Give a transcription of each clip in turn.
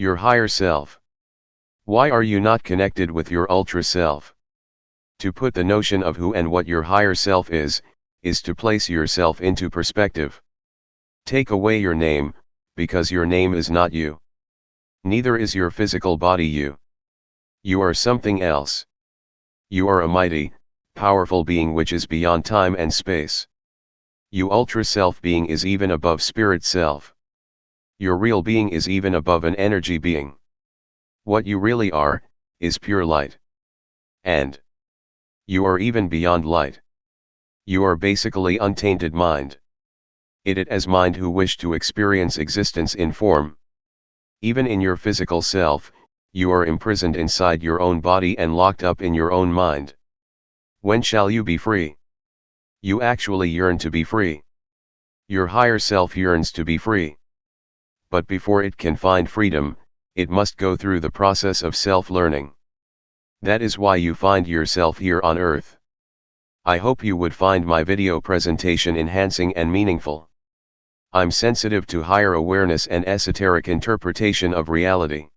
Your higher self. Why are you not connected with your ultra self? To put the notion of who and what your higher self is, is to place yourself into perspective. Take away your name, because your name is not you. Neither is your physical body you. You are something else. You are a mighty, powerful being which is beyond time and space. You ultra self being is even above spirit self. Your real being is even above an energy being. What you really are, is pure light. And you are even beyond light. You are basically untainted mind. It it as mind who wish to experience existence in form. Even in your physical self, you are imprisoned inside your own body and locked up in your own mind. When shall you be free? You actually yearn to be free. Your higher self yearns to be free. But before it can find freedom, it must go through the process of self-learning. That is why you find yourself here on earth. I hope you would find my video presentation enhancing and meaningful. I'm sensitive to higher awareness and esoteric interpretation of reality.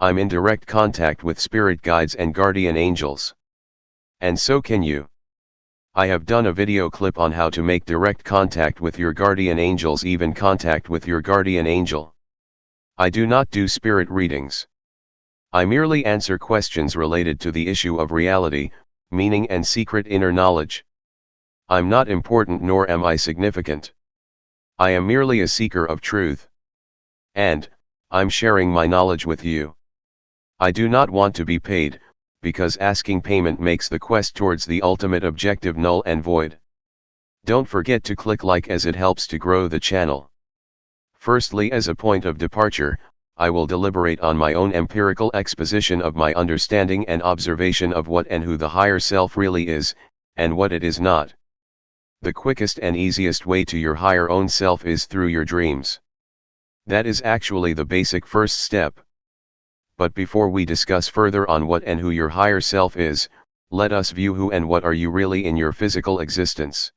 I'm in direct contact with spirit guides and guardian angels. And so can you. I have done a video clip on how to make direct contact with your guardian angels even contact with your guardian angel. I do not do spirit readings. I merely answer questions related to the issue of reality, meaning and secret inner knowledge. I'm not important nor am I significant. I am merely a seeker of truth. And, I'm sharing my knowledge with you. I do not want to be paid, because asking payment makes the quest towards the ultimate objective null and void. Don't forget to click like as it helps to grow the channel. Firstly as a point of departure, I will deliberate on my own empirical exposition of my understanding and observation of what and who the higher self really is, and what it is not. The quickest and easiest way to your higher own self is through your dreams. That is actually the basic first step. But before we discuss further on what and who your higher self is, let us view who and what are you really in your physical existence.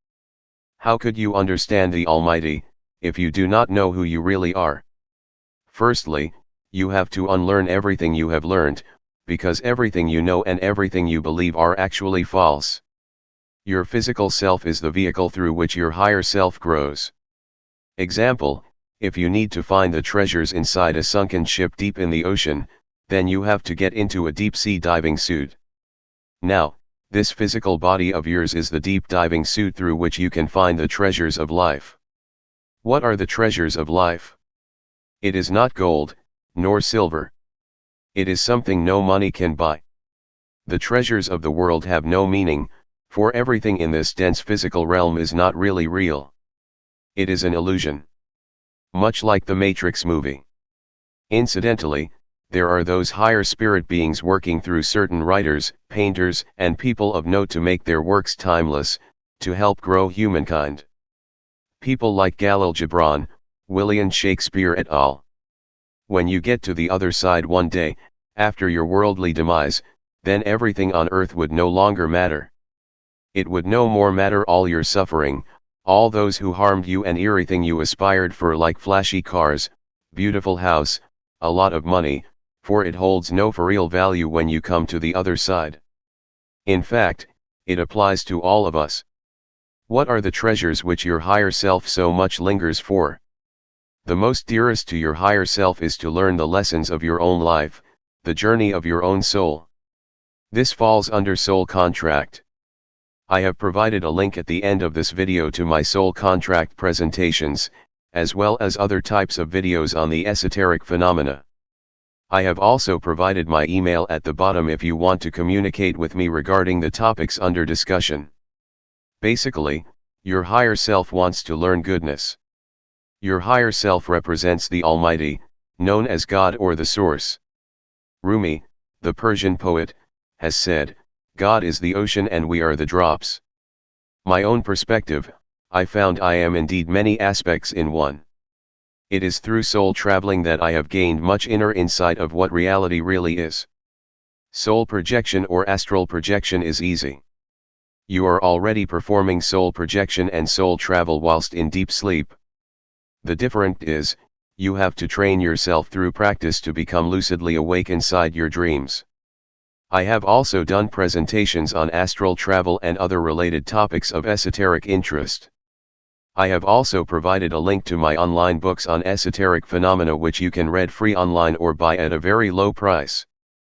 How could you understand the Almighty, if you do not know who you really are? Firstly, you have to unlearn everything you have learned, because everything you know and everything you believe are actually false. Your physical self is the vehicle through which your higher self grows. Example, if you need to find the treasures inside a sunken ship deep in the ocean, then you have to get into a deep sea diving suit. Now, this physical body of yours is the deep diving suit through which you can find the treasures of life. What are the treasures of life? It is not gold, nor silver. It is something no money can buy. The treasures of the world have no meaning, for everything in this dense physical realm is not really real. It is an illusion. Much like the Matrix movie. Incidentally, there are those higher spirit beings working through certain writers, painters, and people of note to make their works timeless, to help grow humankind. People like Khalil Gibran, William Shakespeare et al. When you get to the other side one day, after your worldly demise, then everything on earth would no longer matter it would no more matter all your suffering, all those who harmed you and everything you aspired for like flashy cars, beautiful house, a lot of money, for it holds no for real value when you come to the other side. In fact, it applies to all of us. What are the treasures which your higher self so much lingers for? The most dearest to your higher self is to learn the lessons of your own life, the journey of your own soul. This falls under soul contract. I have provided a link at the end of this video to my soul contract presentations, as well as other types of videos on the esoteric phenomena. I have also provided my email at the bottom if you want to communicate with me regarding the topics under discussion. Basically, your higher self wants to learn goodness. Your higher self represents the Almighty, known as God or the Source. Rumi, the Persian poet, has said, God is the ocean and we are the drops. My own perspective, I found I am indeed many aspects in one. It is through soul traveling that I have gained much inner insight of what reality really is. Soul projection or astral projection is easy. You are already performing soul projection and soul travel whilst in deep sleep. The different is, you have to train yourself through practice to become lucidly awake inside your dreams. I have also done presentations on astral travel and other related topics of esoteric interest. I have also provided a link to my online books on esoteric phenomena which you can read free online or buy at a very low price.